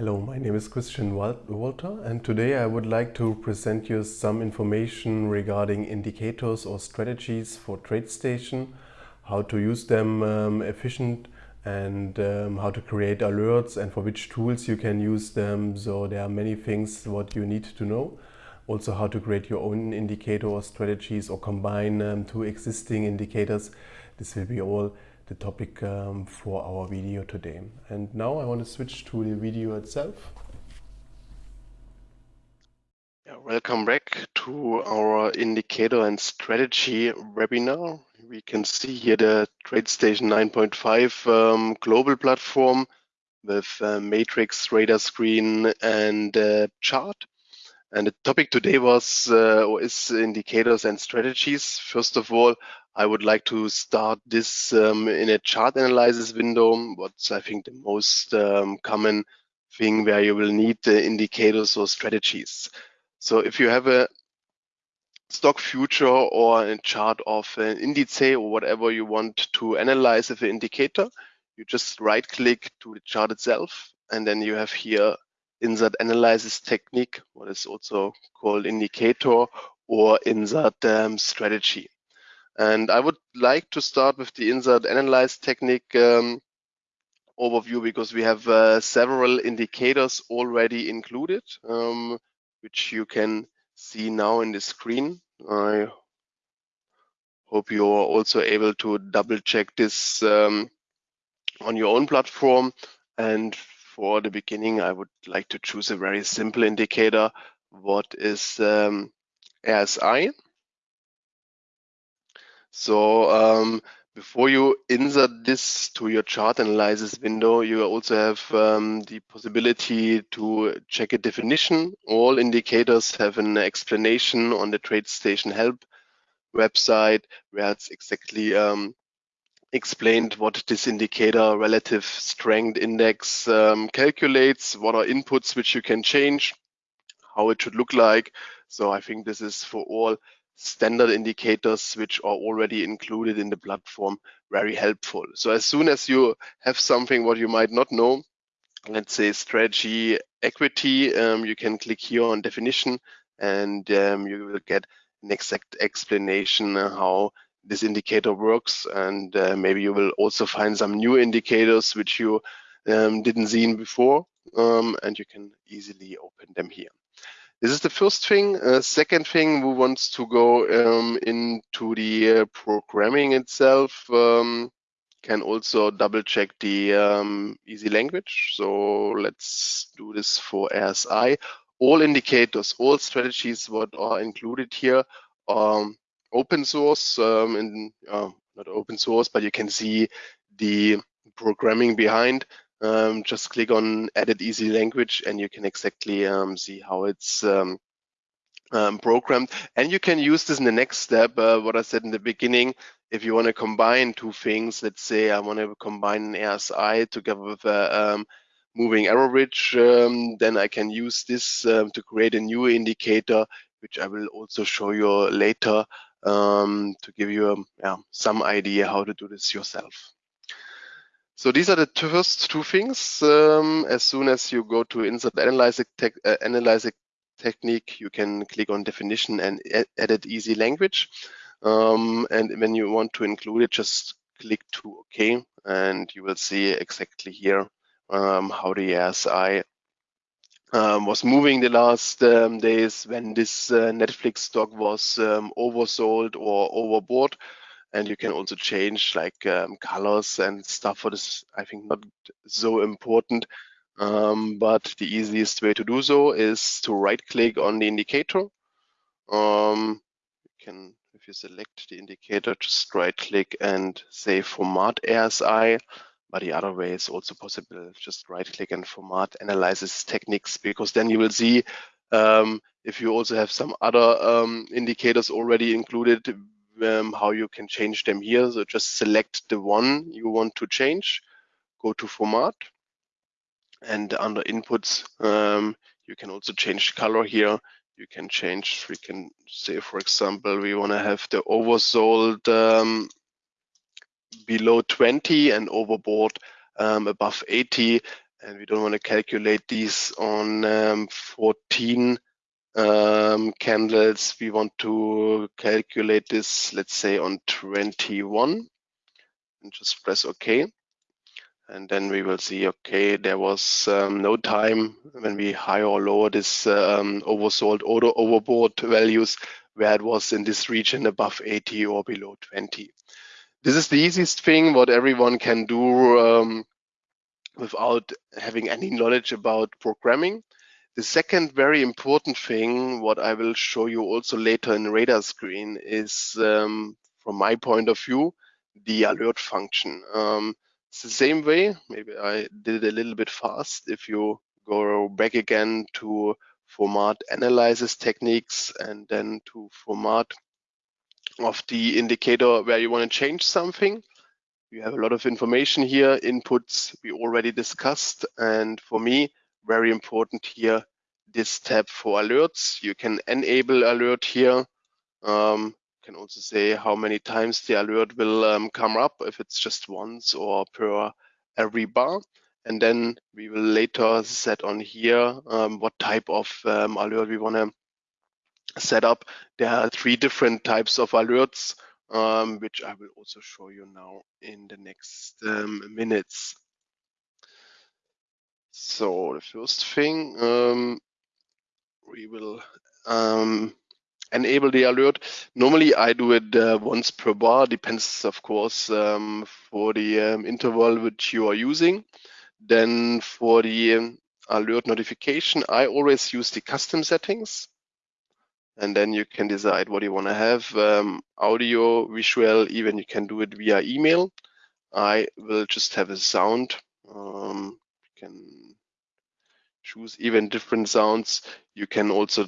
Hello, my name is Christian Walter and today I would like to present you some information regarding indicators or strategies for TradeStation, how to use them um, efficient and um, how to create alerts and for which tools you can use them. So there are many things what you need to know. Also how to create your own indicator or strategies or combine um, two existing indicators. This will be all the topic um, for our video today. And now I want to switch to the video itself. Welcome back to our indicator and strategy webinar. We can see here the TradeStation 9.5 um, global platform with uh, matrix radar screen and uh, chart. And the topic today was uh, is indicators and strategies. First of all, I would like to start this um, in a chart analysis window. What's I think the most um, common thing where you will need the indicators or strategies. So if you have a stock future or a chart of an index or whatever you want to analyze with an indicator, you just right click to the chart itself and then you have here insert analysis technique, what is also called indicator or insert um, strategy. And I would like to start with the insert analyze technique um, overview because we have uh, several indicators already included, um, which you can see now in the screen. I hope you are also able to double check this um, on your own platform. And for the beginning, I would like to choose a very simple indicator. What is um, RSI? So um, before you insert this to your chart analysis window, you also have um, the possibility to check a definition. All indicators have an explanation on the TradeStation help website where it's exactly um, explained what this indicator relative strength index um, calculates, what are inputs which you can change, how it should look like. So I think this is for all standard indicators which are already included in the platform very helpful. So as soon as you have something what you might not know, let's say strategy equity, um, you can click here on definition and um, you will get an exact explanation how this indicator works and uh, maybe you will also find some new indicators which you um, didn't see before um, and you can easily open them here. This is the first thing. Uh, second thing, we want to go um, into the uh, programming itself. Um, can also double check the um, EasyLanguage. So let's do this for RSI. All indicators, all strategies what are included here are open source um, and uh, not open source, but you can see the programming behind. Um, just click on edit EasyLanguage and you can exactly um, see how it's um, um, programmed. And you can use this in the next step, uh, what I said in the beginning, if you want to combine two things, let's say I want to combine an RSI together with a um, moving average, um, then I can use this to create a new indicator, which I will also show you later um, to give you um, yeah, some idea how to do this yourself. So these are the first two things. Um, as soon as you go to insert analyzing, tech, uh, technique, you can click on definition and edit EasyLanguage. Um, and when you want to include it, just click to OK, and you will see exactly here um, how the RSI um, was moving the last um, days when this uh, Netflix stock was um, oversold or overbought. And you can also change like um, colors and stuff for this i think not so important. Um, but the easiest way to do so is to right click on the indicator. Um, you can if you select the indicator just right click and say format RSI but the other way is also possible just right click and format analysis techniques because then you will see um, if you also have some other um, indicators already included um, how you can change them here. So just select the one you want to change, go to format, and under inputs, um, you can also change color here. You can change, we can say, for example, we want to have the oversold um, below 20 and overbought um, above 80. and we don't want to calculate these on um, 14 um, candles. We want to calculate this, let's say on 21 and just press OK. And then we will see, okay, there was um, no time when we higher or lower this um, oversold or overbought values where it was in this region above 80 or below 20. This is the easiest thing what everyone can do um, without having any knowledge about programming. The second very important thing, what I will show you also later in radar screen is, um, from my point of view, the alert function. Um, it's the same way, maybe I did it a little bit fast. If you go back again to format analysis techniques and then to format of the indicator where you want to change something. You have a lot of information here, inputs we already discussed. And for me, very important here, this tab for alerts. You can enable alert here. Um, can also say how many times the alert will um, come up, if it's just once or per every bar. And then we will later set on here um, what type of um, alert we want to set up. There are three different types of alerts, um, which I will also show you now in the next um, minutes. So the first thing, um, we will um, enable the alert. Normally I do it uh, once per bar, depends of course um, for the um, interval which you are using. Then for the alert notification, I always use the custom settings. And then you can decide what you want to have, um, audio, visual, even you can do it via email. I will just have a sound. Um, you can choose even different sounds. You can also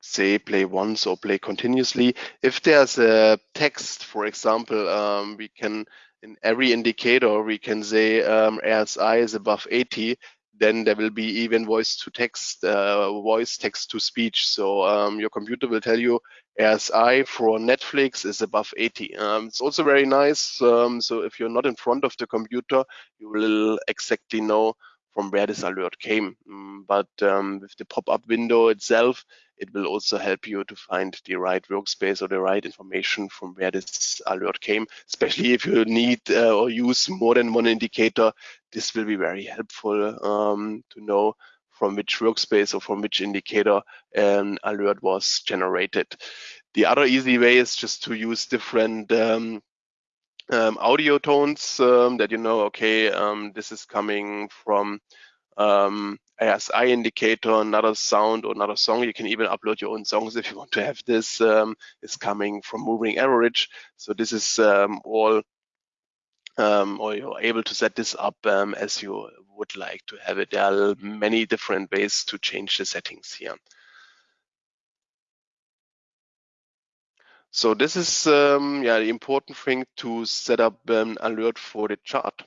say play once or play continuously. If there's a text, for example, um, we can in every indicator we can say um, RSI is above 80, then there will be even voice to text, uh, voice text to speech. So um, your computer will tell you RSI for Netflix is above 80. Um, it's also very nice. Um, so if you're not in front of the computer, you will exactly know from where this alert came. Mm, but um, with the pop-up window itself, it will also help you to find the right workspace or the right information from where this alert came, especially if you need uh, or use more than one indicator. This will be very helpful um, to know from which workspace or from which indicator an alert was generated. The other easy way is just to use different um, um, audio tones um, that you know, okay, um, this is coming from um, RSI indicator, another sound or another song. You can even upload your own songs if you want to have this. Um, is coming from moving average. So this is um, all, or you're able to set this up as you would like to have it. There are many different ways to change the settings here. So this is um, yeah the important thing to set up an alert for the chart.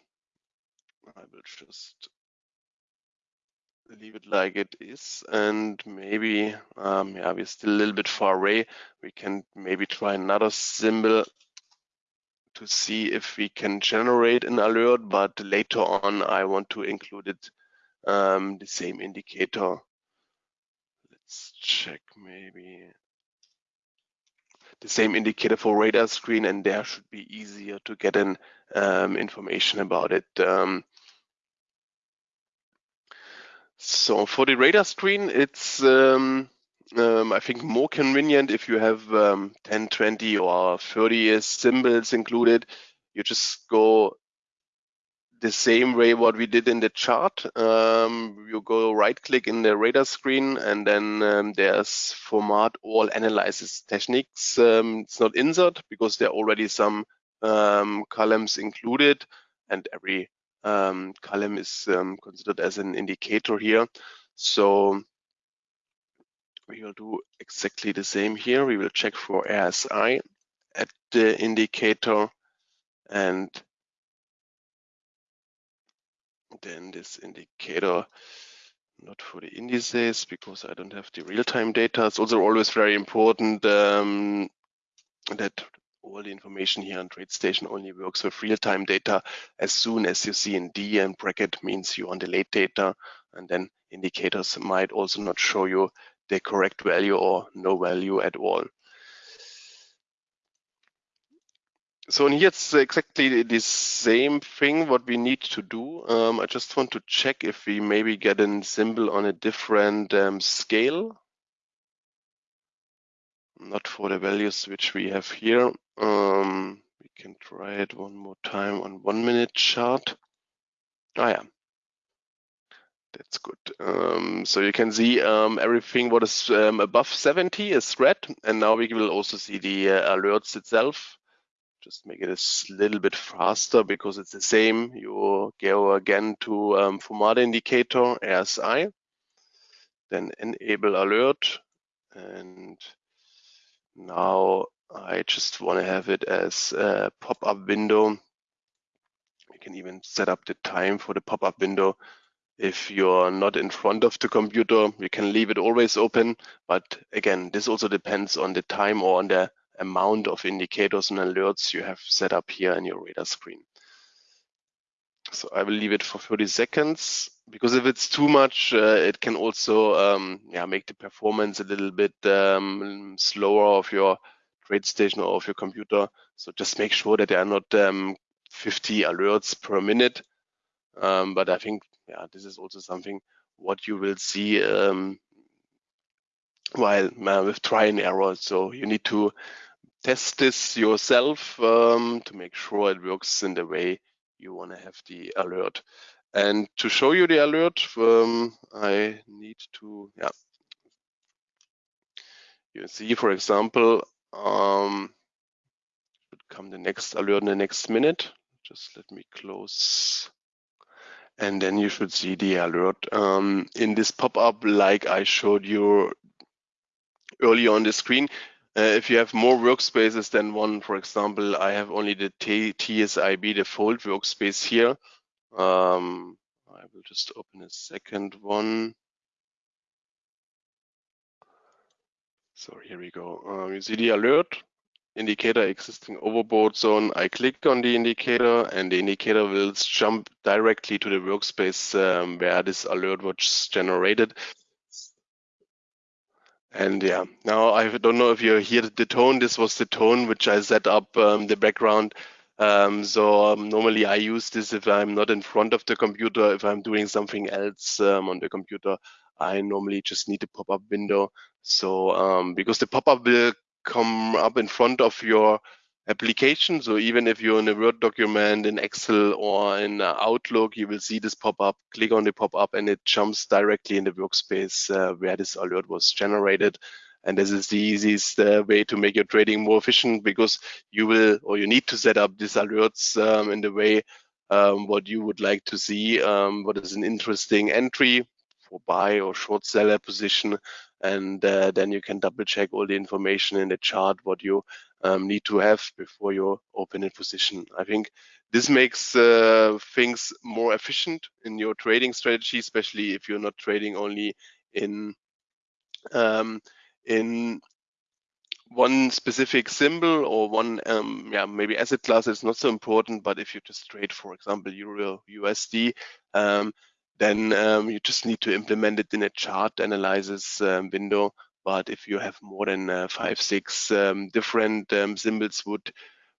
I will just leave it like it is and maybe um, yeah we're still a little bit far away. We can maybe try another symbol to see if we can generate an alert but later on I want to include it um, the same indicator. Let's check maybe the same indicator for radar screen and there should be easier to get an um, information about it um, so for the radar screen, it's um, um, I think more convenient if you have um, 10, 20 or 30 symbols included. You just go the same way what we did in the chart. Um, you go right click in the radar screen and then um, there's format all analysis techniques. Um, it's not insert because there are already some um, columns included and every um, column is um, considered as an indicator here. So we will do exactly the same here. We will check for RSI at the indicator and then this indicator not for the indices because I don't have the real-time data. It's also always very important um, that all the information here on TradeStation only works with real-time data. As soon as you see in D and bracket means you're on the late data, and then indicators might also not show you the correct value or no value at all. So here it's exactly the same thing what we need to do. Um, I just want to check if we maybe get a symbol on a different um, scale. Not for the values which we have here. Um, we can try it one more time on one minute chart. Ah yeah, that's good. Um, so you can see um, everything what is um, above 70 is red, and now we will also see the uh, alerts itself just make it a little bit faster because it's the same. You go again to um, FOMAT indicator, RSI, then enable alert. And now I just want to have it as a pop-up window. You can even set up the time for the pop-up window. If you're not in front of the computer, you can leave it always open. But again, this also depends on the time or on the amount of indicators and alerts you have set up here in your radar screen. So I will leave it for 30 seconds because if it's too much, uh, it can also um, yeah, make the performance a little bit um, slower of your TradeStation or of your computer. So just make sure that there are not um, 50 alerts per minute. Um, but I think yeah, this is also something what you will see um, while uh, with try and error. So you need to test this yourself um, to make sure it works in the way you want to have the alert. And to show you the alert, um, I need to, yeah. You see, for example, um, should come the next alert in the next minute. Just let me close. And then you should see the alert um, in this pop-up like I showed you earlier on the screen. Uh, if you have more workspaces than one, for example, I have only the T TSIB default workspace here. Um, I will just open a second one. So here we go. Um, you see the alert indicator existing overboard zone. I click on the indicator and the indicator will jump directly to the workspace um, where this alert was generated. And yeah, now I don't know if you hear the tone. This was the tone which I set up um, the background. Um, so um, normally I use this if I'm not in front of the computer. If I'm doing something else um, on the computer, I normally just need a pop-up window. So um, because the pop-up will come up in front of your application. So even if you're in a Word document in Excel or in uh, Outlook, you will see this pop up, click on the pop up and it jumps directly in the workspace uh, where this alert was generated. And this is the easiest uh, way to make your trading more efficient because you will or you need to set up these alerts um, in the way um, what you would like to see, um, what is an interesting entry for buy or short seller position. And uh, then you can double check all the information in the chart, what you um, need to have before you open a position. I think this makes uh, things more efficient in your trading strategy, especially if you're not trading only in um, in one specific symbol or one um, yeah maybe asset class is not so important but if you just trade for example euro usd um, then um, you just need to implement it in a chart analysis um, window but if you have more than uh, five, six um, different um, symbols would,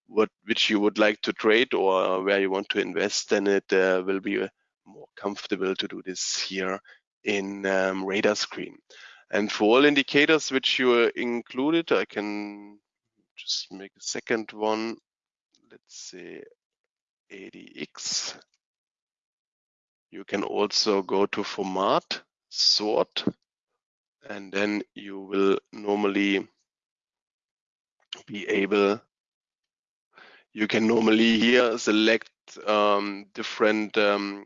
what which you would like to trade or where you want to invest, then it uh, will be uh, more comfortable to do this here in um, radar screen. And for all indicators which you included, I can just make a second one. Let's say ADX. You can also go to format, sort, and then you will normally be able you can normally here select um, different um,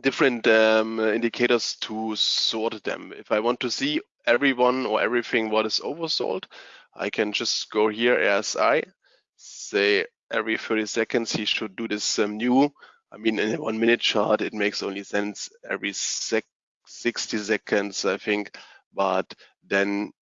different um, indicators to sort them. If I want to see everyone or everything what is oversold, I can just go here RSI, say every 30 seconds he should do this um, new. I mean, in a one minute chart, it makes only sense every sec 60 seconds, I think. But then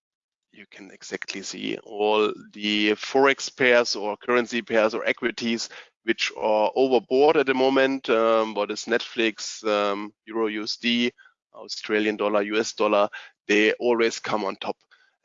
you can exactly see all the forex pairs or currency pairs or equities which are overboard at the moment. Um, what is Netflix, um, Euro USD, Australian dollar, US dollar, they always come on top.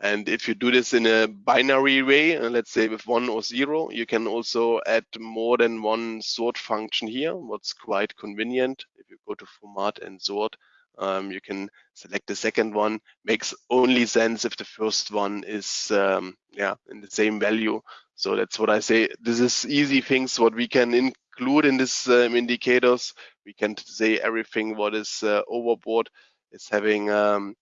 And if you do this in a binary way, uh, let's say with one or zero, you can also add more than one sort function here, what's quite convenient. If you go to format and sort, um, you can select the second one. Makes only sense if the first one is um, yeah in the same value. So that's what I say. This is easy things what we can include in this um, indicators. We can say everything what is uh, overbought is having um,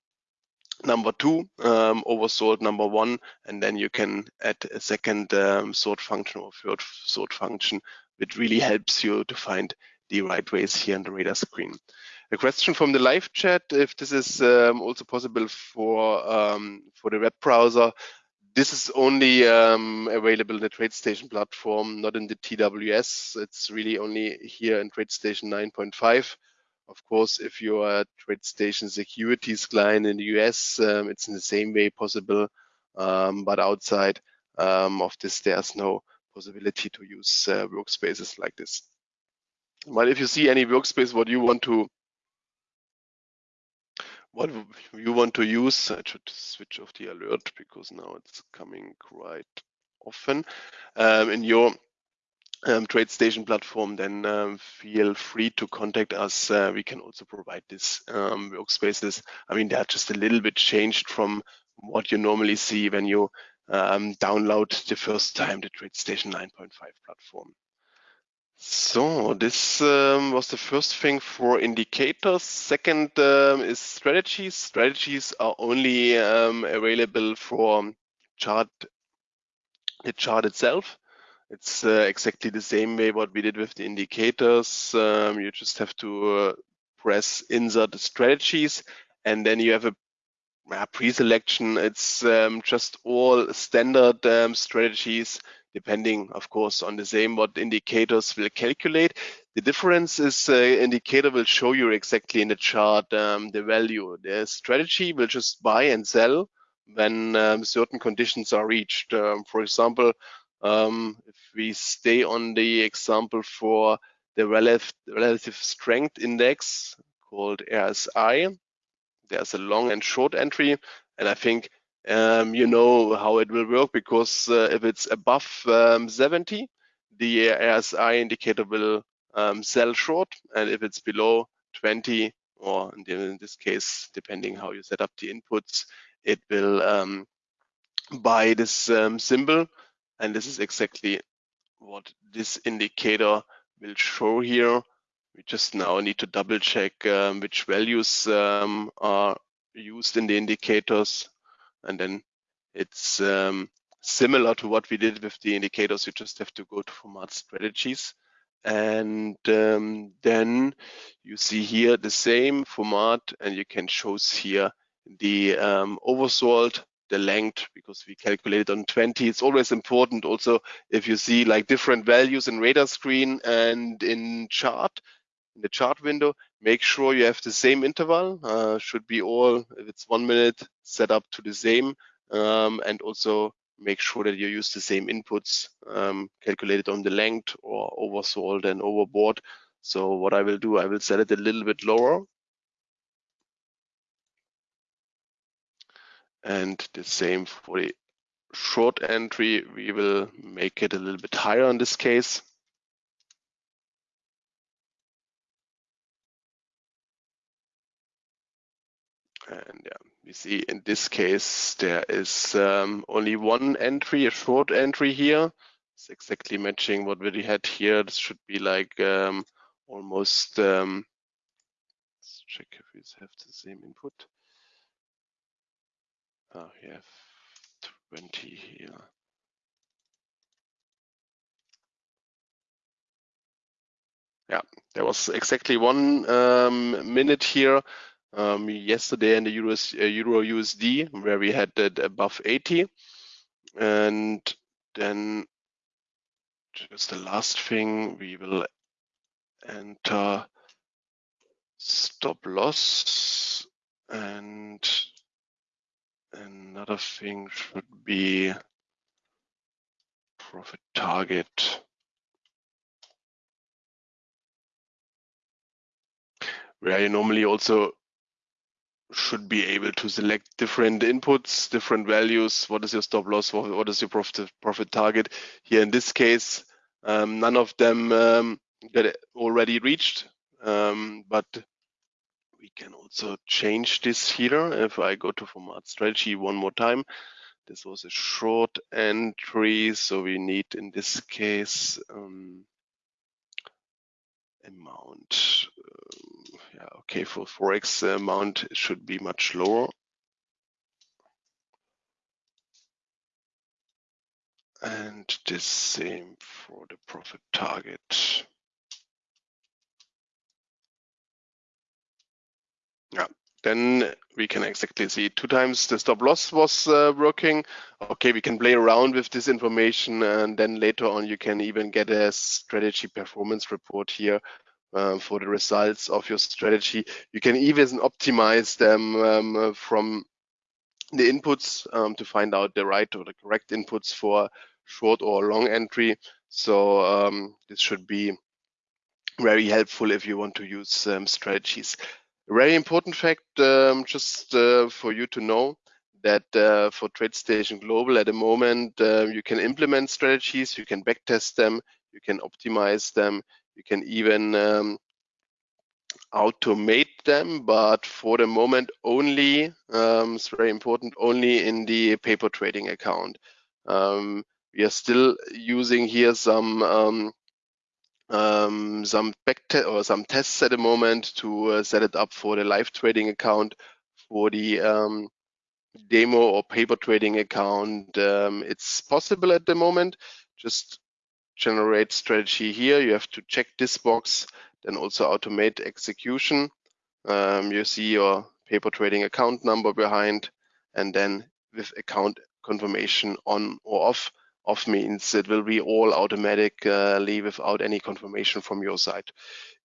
number two, um, oversold number one, and then you can add a second um, sort function or third sort function, which really helps you to find the right ways here on the radar screen. A question from the live chat, if this is um, also possible for, um, for the web browser. This is only um, available in the TradeStation platform, not in the TWS. It's really only here in TradeStation 9.5. Of course, if you're a TradeStation securities client in the US, um, it's in the same way possible. Um, but outside um, of this, there's no possibility to use uh, workspaces like this. But if you see any workspace, what you want to what you want to use, I should switch off the alert because now it's coming quite often um, in your um, TradeStation platform, then um, feel free to contact us. Uh, we can also provide this um, workspaces. I mean, they're just a little bit changed from what you normally see when you um, download the first time the TradeStation 9.5 platform. So this um, was the first thing for indicators. Second um, is strategies. Strategies are only available for chart the chart itself. It's uh, exactly the same way what we did with the indicators. Um, you just have to uh, press insert strategies and then you have a, a pre-selection. It's um, just all standard um, strategies depending, of course, on the same what indicators will calculate. The difference is uh, indicator will show you exactly in the chart um, the value. The strategy will just buy and sell when um, certain conditions are reached. Um, for example, um, if we stay on the example for the relative, relative strength index called RSI, there's a long and short entry. And I think um, you know how it will work because uh, if it's above um, 70, the RSI indicator will um, sell short. And if it's below 20, or in this case, depending how you set up the inputs, it will um, buy this um, symbol. And this is exactly what this indicator will show here. We just now need to double check um, which values um, are used in the indicators. And then it's um, similar to what we did with the indicators. You just have to go to format strategies. And um, then you see here the same format and you can choose here the um, oversold the length because we calculated on 20. It's always important also if you see like different values in radar screen and in chart, in the chart window, make sure you have the same interval. Uh, should be all, if it's one minute, set up to the same. Um, and also make sure that you use the same inputs um, calculated on the length or oversold and overbought. So what I will do, I will set it a little bit lower And the same for the short entry, we will make it a little bit higher in this case. And yeah, we see in this case, there is um, only one entry, a short entry here. It's exactly matching what we had here. This should be like um, almost, um, let's check if we have the same input. Oh, we have 20 here. Yeah, there was exactly one um, minute here um, yesterday in the Euro, uh, Euro USD where we had it above 80. And then just the last thing, we will enter stop loss and another thing should be profit target. Where you normally also should be able to select different inputs, different values. What is your stop loss? What is your profit profit target? Here in this case, um, none of them um, get already reached, um, but we can also change this here. If I go to format strategy one more time, this was a short entry, so we need in this case um, amount. Uh, yeah, okay, for forex amount it should be much lower. And the same for the profit target. Yeah, then we can exactly see two times the stop loss was uh, working. Okay, we can play around with this information and then later on you can even get a strategy performance report here uh, for the results of your strategy. You can even optimize them um, from the inputs um, to find out the right or the correct inputs for short or long entry. So um, this should be very helpful if you want to use um, strategies. Very important fact, um, just uh, for you to know, that uh, for TradeStation Global at the moment, uh, you can implement strategies, you can backtest them, you can optimize them, you can even um, automate them, but for the moment only, um, it's very important, only in the paper trading account. Um, we are still using here some um, some back or some tests at the moment to uh, set it up for the live trading account for the um, demo or paper trading account. Um, it's possible at the moment. Just generate strategy here. You have to check this box, then also automate execution. Um, you see your paper trading account number behind, and then with account confirmation on or off, off means it will be all automatically without any confirmation from your side.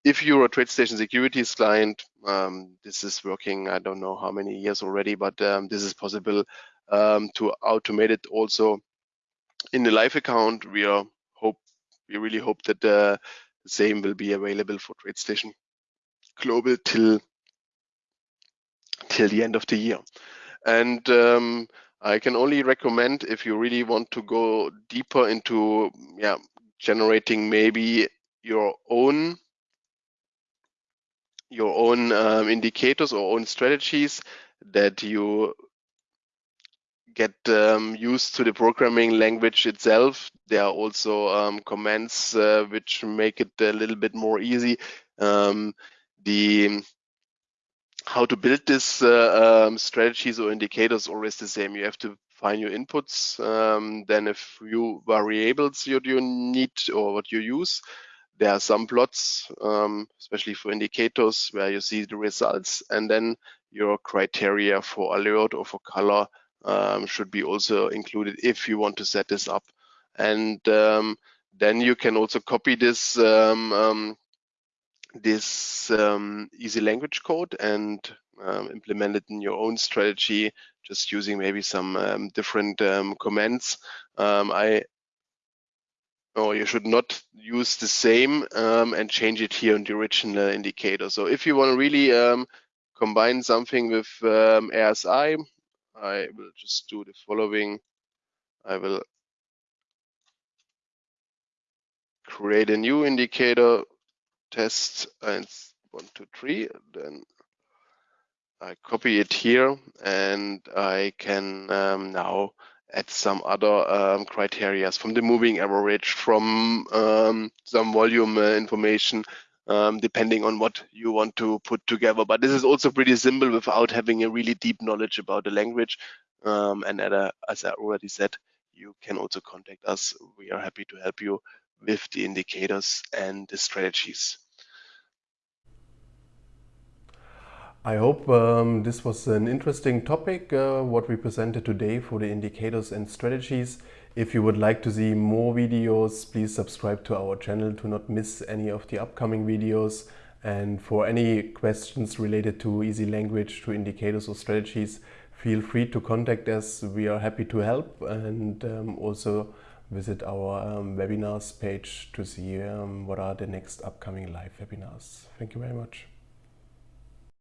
If you're a TradeStation Securities client, um, this is working, I don't know how many years already, but um, this is possible um, to automate it also in the live account. We are hope we really hope that uh, the same will be available for TradeStation Global till till the end of the year. And um, I can only recommend if you really want to go deeper into yeah generating maybe your own your own um, indicators or own strategies that you get um, used to the programming language itself. There are also um, commands uh, which make it a little bit more easy. Um, the how to build this uh, um, strategies or indicators always the same. You have to find your inputs, um, then a few variables you, you need or what you use. There are some plots, um, especially for indicators, where you see the results, and then your criteria for alert or for color um, should be also included if you want to set this up. And um, then you can also copy this um, this um, easy language code and um, implement it in your own strategy, just using maybe some um, different um, commands. Um, I or you should not use the same um, and change it here in the original indicator. So if you want to really combine something with RSI, I will just do the following. I will create a new indicator test and one, two, three. Then I copy it here and I can um, now add some other um, criteria from the moving average, from um, some volume uh, information, um, depending on what you want to put together. But this is also pretty simple without having a really deep knowledge about the language. Um, and a, as I already said, you can also contact us. We are happy to help you with the indicators and the strategies. I hope um, this was an interesting topic, uh, what we presented today for the indicators and strategies. If you would like to see more videos, please subscribe to our channel to not miss any of the upcoming videos. And for any questions related to EasyLanguage, to indicators or strategies, feel free to contact us. We are happy to help and um, also visit our um, webinars page to see um, what are the next upcoming live webinars. Thank you very much.